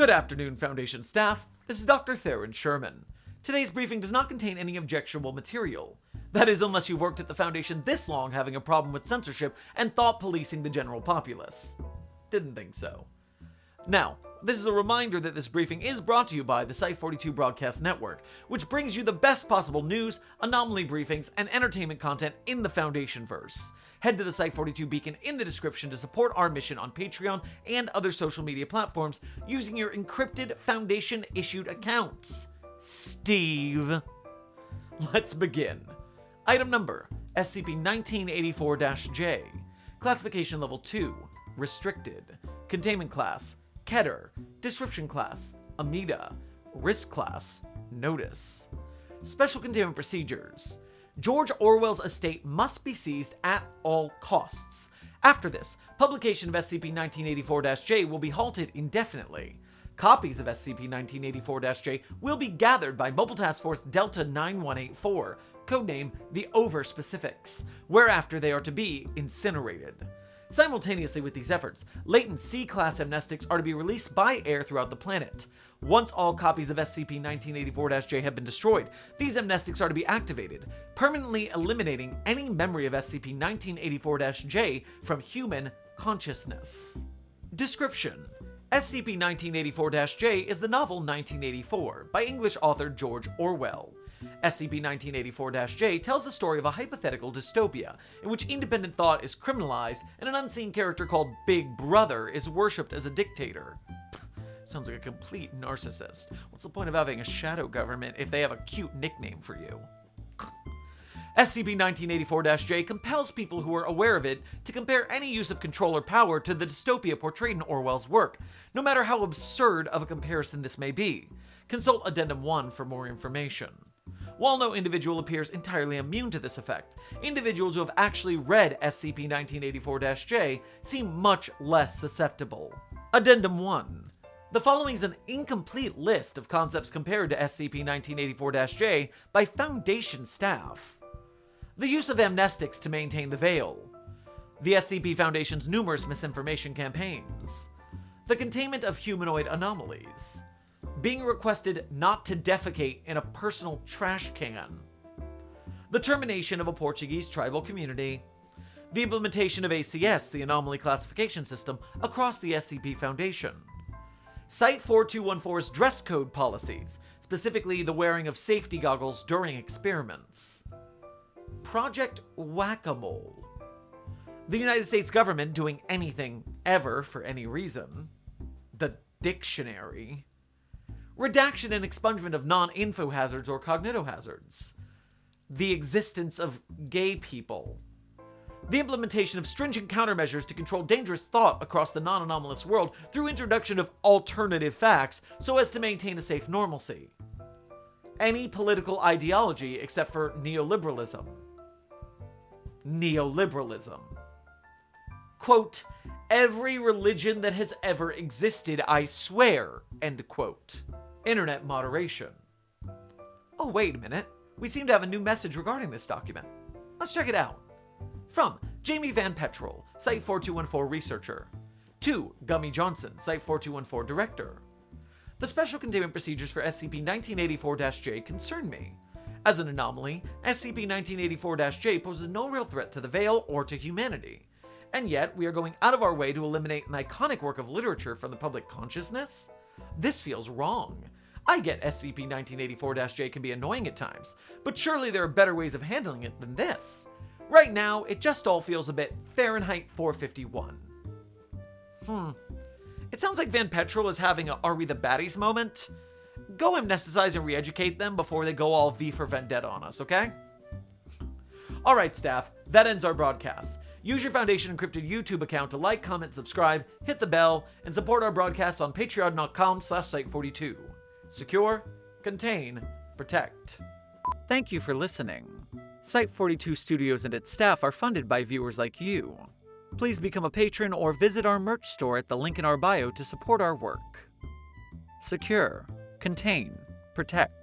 Good afternoon, Foundation staff. This is Dr. Theron Sherman. Today's briefing does not contain any objectionable material. That is, unless you've worked at the Foundation this long having a problem with censorship and thought policing the general populace. Didn't think so. Now, this is a reminder that this briefing is brought to you by the Site42 Broadcast Network, which brings you the best possible news, anomaly briefings, and entertainment content in the Foundation verse. Head to the Site42 beacon in the description to support our mission on Patreon and other social media platforms using your encrypted Foundation issued accounts. Steve. Let's begin. Item number SCP-1984-J. Classification Level 2. Restricted. Containment Class Keter. Disruption Class Amida. Risk Class Notice. Special Containment Procedures. George Orwell's estate must be seized at all costs. After this, publication of SCP-1984-J will be halted indefinitely. Copies of SCP-1984-J will be gathered by Mobile Task Force Delta 9184, codename the Over Specifics, whereafter they are to be incinerated. Simultaneously with these efforts, latent C-class amnestics are to be released by air throughout the planet. Once all copies of SCP-1984-J have been destroyed, these amnestics are to be activated, permanently eliminating any memory of SCP-1984-J from human consciousness. Description SCP-1984-J is the novel 1984 by English author George Orwell. SCP-1984-J tells the story of a hypothetical dystopia in which independent thought is criminalized and an unseen character called Big Brother is worshipped as a dictator. Sounds like a complete narcissist. What's the point of having a shadow government if they have a cute nickname for you? SCP-1984-J compels people who are aware of it to compare any use of control or power to the dystopia portrayed in Orwell's work, no matter how absurd of a comparison this may be. Consult Addendum 1 for more information. While no individual appears entirely immune to this effect, individuals who have actually read SCP-1984-J seem much less susceptible. Addendum 1. The following is an incomplete list of concepts compared to SCP-1984-J by Foundation staff. The use of amnestics to maintain the veil. The SCP Foundation's numerous misinformation campaigns. The containment of humanoid anomalies being requested not to defecate in a personal trash can, the termination of a Portuguese tribal community, the implementation of ACS, the Anomaly Classification System, across the SCP Foundation, Site-4214's dress code policies, specifically the wearing of safety goggles during experiments, Project Whack-A-Mole, the United States government doing anything ever for any reason, the dictionary, redaction and expungement of non-info hazards or cognitohazards, the existence of gay people, the implementation of stringent countermeasures to control dangerous thought across the non-anomalous world through introduction of alternative facts so as to maintain a safe normalcy. Any political ideology except for neoliberalism. Neoliberalism. Quote, every religion that has ever existed, I swear, end quote. Internet moderation. Oh, wait a minute. We seem to have a new message regarding this document. Let's check it out. From Jamie Van Petrel, Site 4214 researcher. To Gummy Johnson, Site 4214 director. The special containment procedures for SCP-1984-J concern me. As an anomaly, SCP-1984-J poses no real threat to the Veil or to humanity. And yet, we are going out of our way to eliminate an iconic work of literature from the public consciousness? This feels wrong. I get SCP-1984-J can be annoying at times, but surely there are better ways of handling it than this. Right now, it just all feels a bit Fahrenheit 451. Hmm. It sounds like Van Petrel is having a Are We the Baddies moment. Go amnesticize and re-educate them before they go all V for Vendetta on us, okay? Alright staff, that ends our broadcast. Use your Foundation Encrypted YouTube account to like, comment, subscribe, hit the bell, and support our broadcasts on patreon.com slash site42. Secure, contain, protect. Thank you for listening. Site42 Studios and its staff are funded by viewers like you. Please become a patron or visit our merch store at the link in our bio to support our work. Secure, contain, protect.